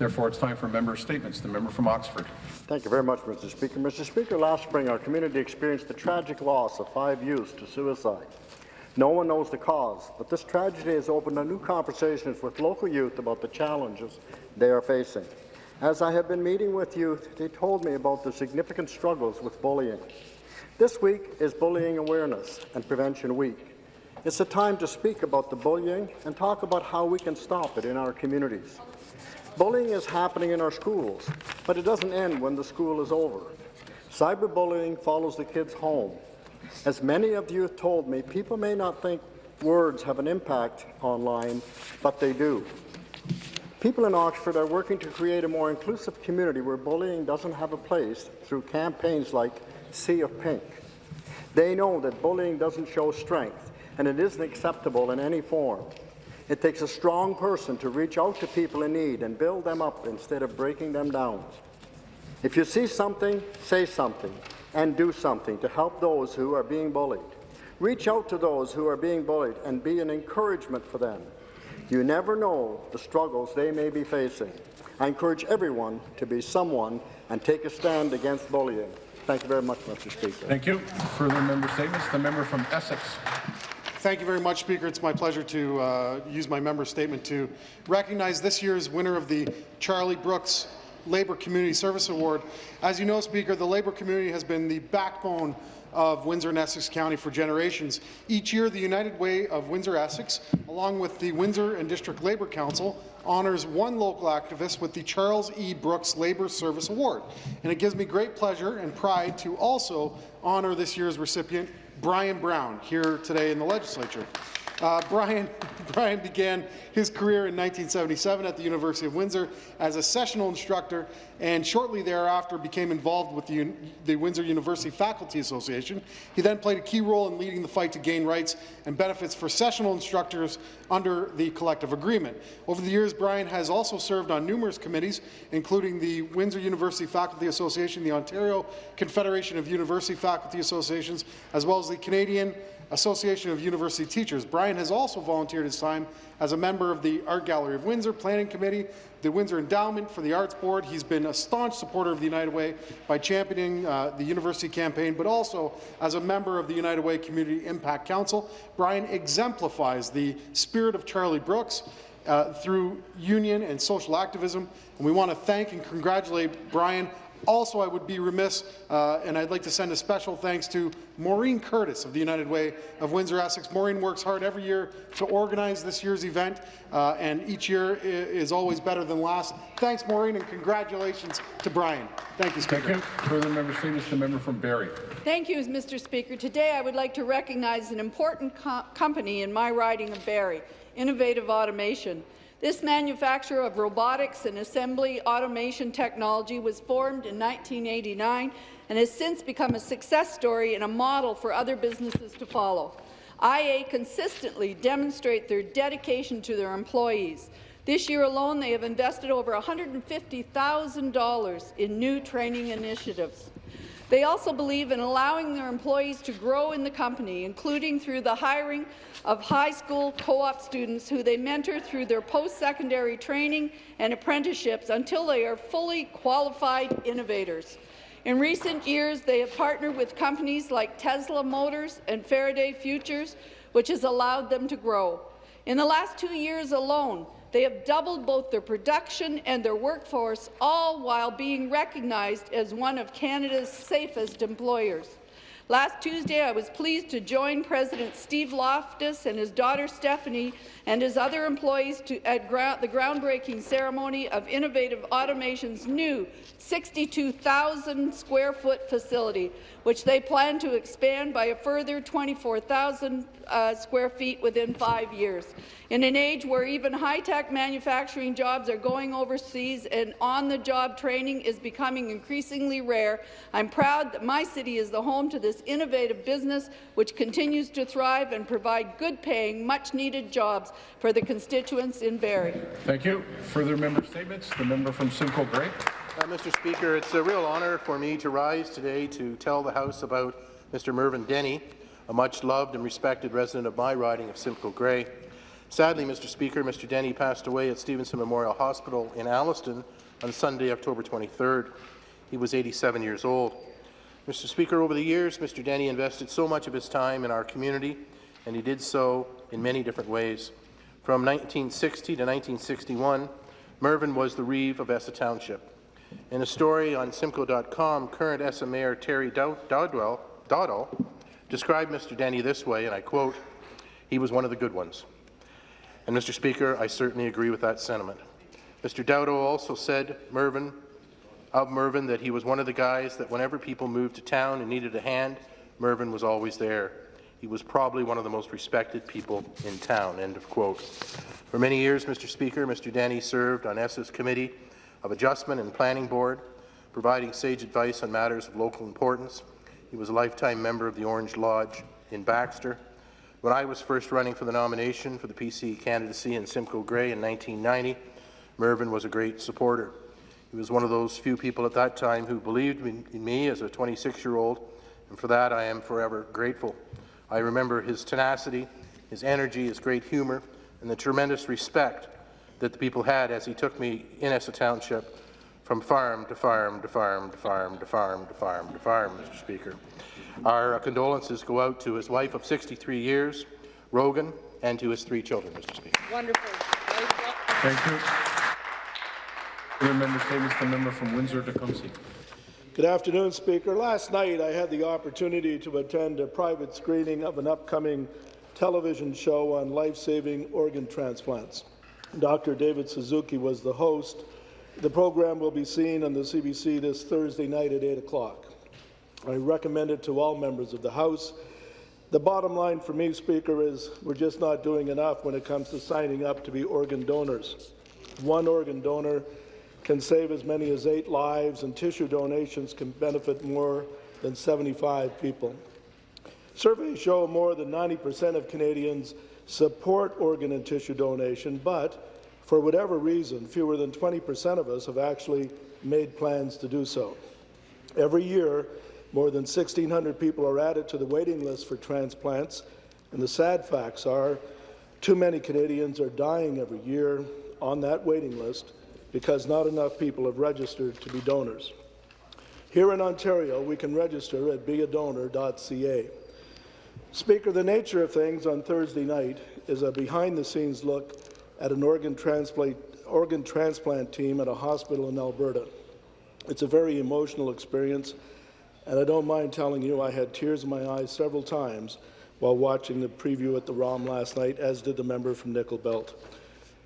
Therefore, it's time for member statements. The member from Oxford. Thank you very much, Mr. Speaker. Mr. Speaker, last spring our community experienced the tragic loss of five youths to suicide. No one knows the cause, but this tragedy has opened a new conversations with local youth about the challenges they are facing. As I have been meeting with youth, they told me about the significant struggles with bullying. This week is Bullying Awareness and Prevention Week. It's a time to speak about the bullying and talk about how we can stop it in our communities. Bullying is happening in our schools, but it doesn't end when the school is over. Cyberbullying follows the kids home. As many of you have told me, people may not think words have an impact online, but they do. People in Oxford are working to create a more inclusive community where bullying doesn't have a place through campaigns like Sea of Pink. They know that bullying doesn't show strength, and it isn't acceptable in any form. It takes a strong person to reach out to people in need and build them up instead of breaking them down. If you see something, say something, and do something to help those who are being bullied. Reach out to those who are being bullied and be an encouragement for them. You never know the struggles they may be facing. I encourage everyone to be someone and take a stand against bullying. Thank you very much, Mr. Speaker. Thank you. Further member statements. The member from Essex. Thank you very much, Speaker. It's my pleasure to uh, use my member statement to recognize this year's winner of the Charlie Brooks Labour Community Service Award. As you know, Speaker, the Labour community has been the backbone of Windsor and Essex County for generations. Each year, the United Way of Windsor-Essex, along with the Windsor and District Labour Council, honours one local activist with the Charles E. Brooks Labour Service Award. And it gives me great pleasure and pride to also honour this year's recipient, Brian Brown here today in the legislature. Uh, Brian, Brian began his career in 1977 at the University of Windsor as a sessional instructor and shortly thereafter became involved with the, the, Windsor University Faculty Association. He then played a key role in leading the fight to gain rights and benefits for sessional instructors under the collective agreement. Over the years, Brian has also served on numerous committees, including the Windsor University Faculty Association, the Ontario Confederation of University Faculty Associations, as well as the Canadian Association of University Teachers. Brian has also volunteered his time as a member of the Art Gallery of Windsor Planning Committee, the Windsor Endowment for the Arts Board. He's been a staunch supporter of the United Way by championing uh, the university campaign, but also as a member of the United Way Community Impact Council. Brian exemplifies the spirit of Charlie Brooks uh, through union and social activism, and we want to thank and congratulate Brian also, I would be remiss, uh, and I'd like to send a special thanks to Maureen Curtis of the United Way of Windsor-Essex. Maureen works hard every year to organize this year's event, uh, and each year is always better than last. Thanks, Maureen, and congratulations to Brian. Thank you, Speaker. Thank you. Further member statements, the member from Barrie. Thank you, Mr. Speaker. Today, I would like to recognize an important co company in my riding of Barrie, Innovative Automation. This manufacturer of robotics and assembly automation technology was formed in 1989 and has since become a success story and a model for other businesses to follow. IA consistently demonstrate their dedication to their employees. This year alone, they have invested over $150,000 in new training initiatives. They also believe in allowing their employees to grow in the company, including through the hiring of high school co-op students who they mentor through their post-secondary training and apprenticeships until they are fully qualified innovators. In recent years, they have partnered with companies like Tesla Motors and Faraday Futures, which has allowed them to grow. In the last two years alone, they have doubled both their production and their workforce, all while being recognized as one of Canada's safest employers. Last Tuesday, I was pleased to join President Steve Loftus and his daughter Stephanie and his other employees to, at the groundbreaking ceremony of Innovative Automation's new 62,000 square foot facility, which they plan to expand by a further 24,000 uh, square feet within five years. In an age where even high-tech manufacturing jobs are going overseas and on-the-job training is becoming increasingly rare, I'm proud that my city is the home to this innovative business which continues to thrive and provide good-paying, much-needed jobs for the constituents in Barrie. Thank you. Further member statements? The member from Simcoe Grey. Uh, Mr. Speaker, it's a real honour for me to rise today to tell the House about Mr. Mervyn Denny, a much-loved and respected resident of my riding of Simcoe Grey. Sadly, Mr. Speaker, Mr. Denny passed away at Stevenson Memorial Hospital in Alliston on Sunday, October 23rd. He was 87 years old. Mr. Speaker, over the years, Mr. Denny invested so much of his time in our community, and he did so in many different ways. From 1960 to 1961, Mervyn was the Reeve of Essa Township. In a story on Simcoe.com, current Essa Mayor Terry Dow- Dowdwell, Dowdall described Mr. Denny this way, and I quote, he was one of the good ones. And Mr. Speaker, I certainly agree with that sentiment. Mr. Dowdall also said Mervyn, of Mervyn that he was one of the guys that whenever people moved to town and needed a hand, Mervyn was always there. He was probably one of the most respected people in town, end of quote. For many years, Mr. Speaker, Mr. Denny served on Essa's Committee of Adjustment and Planning Board, providing sage advice on matters of local importance. He was a lifetime member of the Orange Lodge in Baxter. When I was first running for the nomination for the PC candidacy in Simcoe Grey in 1990, Mervyn was a great supporter. He was one of those few people at that time who believed in in me as a 26-year-old, and for that I am forever grateful. I remember his tenacity, his energy, his great humour, and the tremendous respect that the people had as he took me in Essa Township from farm to farm to farm to farm to farm to farm to farm, Mr. Speaker. Our uh, condolences go out to his wife of 63 years, Rogan, and to his three children, Mr. Speaker. Wonderful. Thank you. Further member statements, the member from Windsor-Tecumseh. Good afternoon, Speaker. Last night, I had the opportunity to attend a private screening of an upcoming television show on life-saving organ transplants. Dr. David Suzuki was the host. The program will be seen on the CBC this Thursday night at 8 o'clock. I recommend it to all members of the House. The bottom line for me, Speaker, is we're just not doing enough when it comes to signing up to be organ donors. One organ donor can save as many as eight lives, and tissue donations can benefit more than 75 people. Surveys show more than 90% of Canadians support organ and tissue donation, but for whatever reason, fewer than 20% of us have actually made plans to do so. Every year, more than 1,600 people are added to the waiting list for transplants, and the sad facts are too many Canadians are dying every year on that waiting list because not enough people have registered to be donors. Here in Ontario, we can register at beadonor.ca. Speaker, the nature of things on Thursday night is a behind-the-scenes look at an organ transplant, organ transplant team at a hospital in Alberta. It's a very emotional experience, and I don't mind telling you I had tears in my eyes several times while watching the preview at the ROM last night, as did the member from Nickel Belt.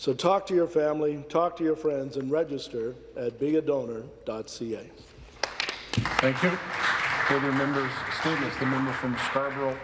So talk to your family, talk to your friends, and register at beadonor.ca. Thank you. Further members' the member from Scarborough.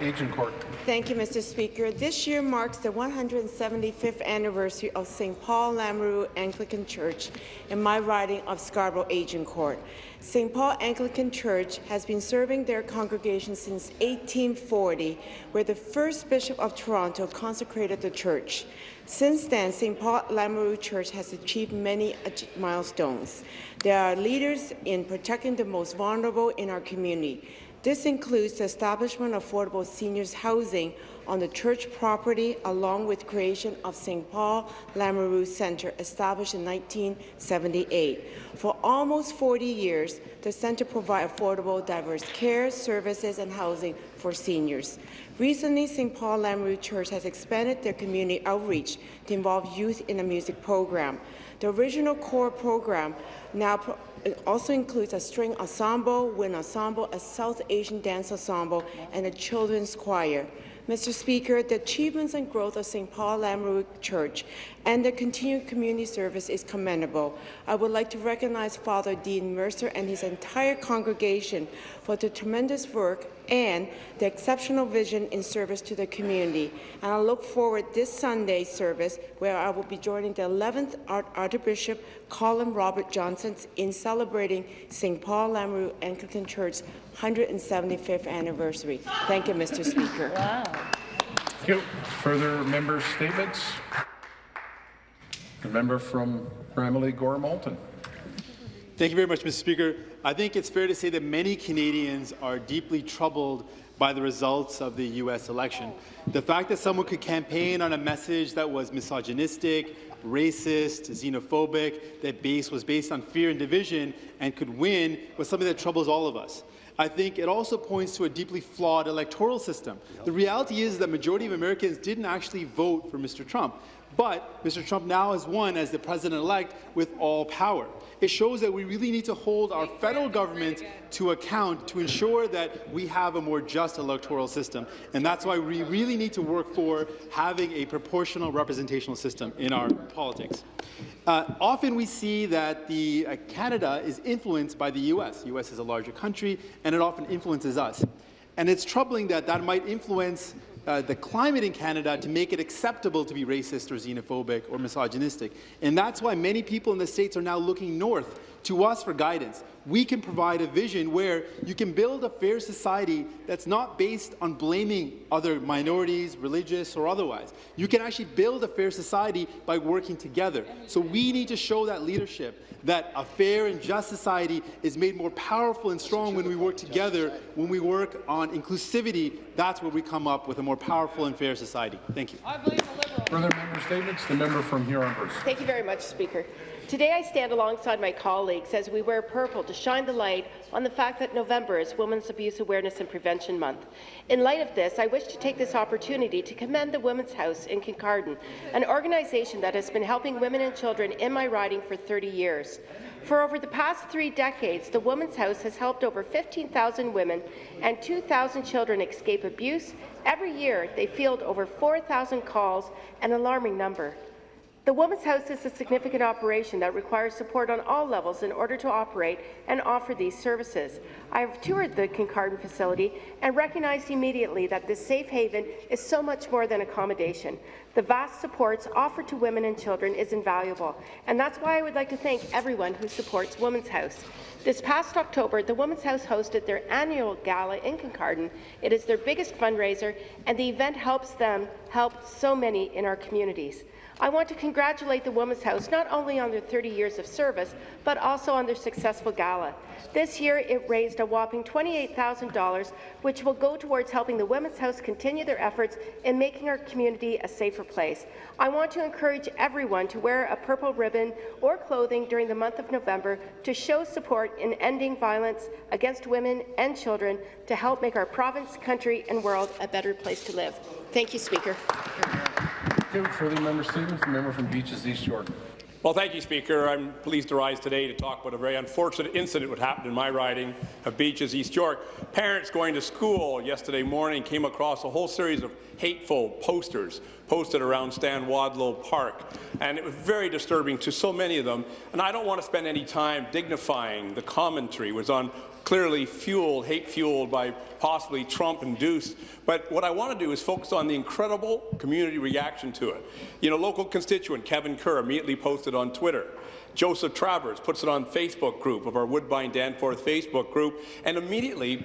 Thank you, Mr. Speaker. This year marks the 175th anniversary of St. Paul L'Amoreaux Anglican Church in my riding of Scarborough Agincourt. St. Paul Anglican Church has been serving their congregation since 1840, where the first Bishop of Toronto consecrated the church. Since then, St. Paul L'Amoreaux Church has achieved many milestones. They are leaders in protecting the most vulnerable in our community. This includes the establishment of affordable seniors housing on the church property, along with creation of St. Paul L'Amoreaux Centre, established in 1978. For almost 40 years, the centre provides affordable, diverse care, services, and housing for seniors. Recently, St. Paul L'Amoreaux Church has expanded their community outreach to involve youth in a music program. The original core program now also includes a string ensemble, wind ensemble, a South Asian dance ensemble, and a children's choir. Mr. Speaker, the achievements and growth of St. Paul L'Amoreaux Church and their continued community service is commendable. I would like to recognize Father Dean Mercer and his entire congregation for the tremendous work and the exceptional vision in service to the community. And I look forward this Sunday's service where I will be joining the 11th Art Archbishop Colin Robert Johnson in celebrating St. Paul L'Amoreaux Anglican Church's 175th anniversary. Thank you, Mr. Speaker. Thank you. Further member statements? The member from Bramalea Gore Malton. Thank you very much, Mr. Speaker. I think it's fair to say that many Canadians are deeply troubled by the results of the U.S. election. The fact that someone could campaign on a message that was misogynistic, racist, xenophobic, that base was based on fear and division and could win was something that troubles all of us. I think it also points to a deeply flawed electoral system. The reality is that majority of Americans didn't actually vote for Mr. Trump. But Mr. Trump now has won as the president-elect with all power. It shows that we really need to hold our federal government to account to ensure that we have a more just electoral system. And that's why we really need to work for having a proportional representational system in our politics. Uh, often we see that the, uh, Canada is influenced by the U.S. The U.S. is a larger country, and it often influences us. And it's troubling that that might influence uh, the climate in Canada to make it acceptable to be racist or xenophobic or misogynistic. And that's why many people in the States are now looking north to us for guidance. We can provide a vision where you can build a fair society that's not based on blaming other minorities, religious or otherwise. You can actually build a fair society by working together. So we need to show that leadership that a fair and just society is made more powerful and strong when we work together, when we work on inclusivity, that's where we come up with a more powerful and fair society. Thank you. Further member statements? The member from Huron-Bruce. Thank you very much, Speaker. Today I stand alongside my colleagues as we wear purple to shine the light on the fact that November is Women's Abuse Awareness and Prevention Month. In light of this, I wish to take this opportunity to commend the Women's House in Kincardine, an organization that has been helping women and children in my riding for 30 years. For over the past three decades, the Women's House has helped over 15,000 women and 2,000 children escape abuse. Every year, they field over 4,000 calls, an alarming number. The Women's House is a significant operation that requires support on all levels in order to operate and offer these services. I have toured the Kincardine facility and recognized immediately that this safe haven is so much more than accommodation. The vast supports offered to women and children is invaluable, and that's why I would like to thank everyone who supports Women's House. This past October, the Women's House hosted their annual gala in Kincardine. It is their biggest fundraiser, and the event helps them help so many in our communities. I want to congratulate the Women's House not only on their 30 years of service, but also on their successful gala. This year, it raised a whopping $28,000, which will go towards helping the Women's House continue their efforts in making our community a safer place. I want to encourage everyone to wear a purple ribbon or clothing during the month of November to show support in ending violence against women and children to help make our province, country and world a better place to live. Thank you, Speaker. Thank you. Further member? The member from Beaches East York. Well, thank you, Speaker. I'm pleased to rise today to talk about a very unfortunate incident that happened in my riding of Beaches, East York. Parents going to school yesterday morning came across a whole series of hateful posters posted around Stan Wadlow Park, and it was very disturbing to so many of them. And I don't want to spend any time dignifying the commentary. Was on clearly fueled, hate-fueled by possibly Trump-induced. But what I want to do is focus on the incredible community reaction to it. You know, local constituent Kevin Kerr immediately posted on Twitter. Joseph Travers puts it on Facebook group of our Woodbine Danforth Facebook group, and immediately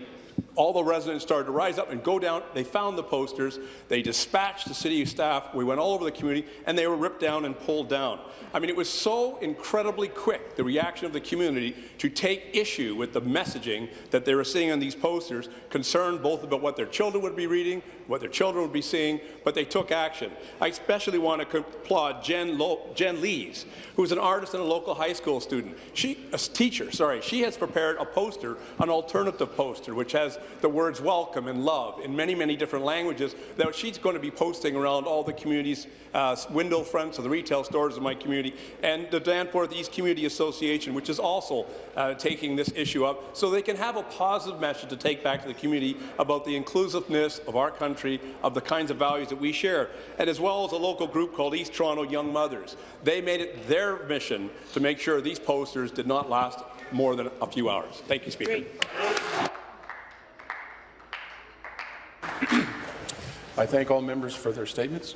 all the residents started to rise up and go down. They found the posters. They dispatched the city staff. We went all over the community, and they were ripped down and pulled down. I mean, it was so incredibly quick, the reaction of the community, to take issue with the messaging that they were seeing on these posters, concerned both about what their children would be reading, what their children would be seeing, but they took action. I especially want to applaud Jen, Lo Jen Lees, who's an artist and a local high school student. She, a teacher, sorry, she has prepared a poster, an alternative poster, which has the words welcome and love in many, many different languages that she's going to be posting around all the community's uh, window fronts of the retail stores in my community, and the Danforth East Community Association, which is also uh, taking this issue up, so they can have a positive message to take back to the community about the inclusiveness of our country, of the kinds of values that we share, and as well as a local group called East Toronto Young Mothers. They made it their mission to make sure these posters did not last more than a few hours. Thank you, Speaker. Great. I thank all members for their statements.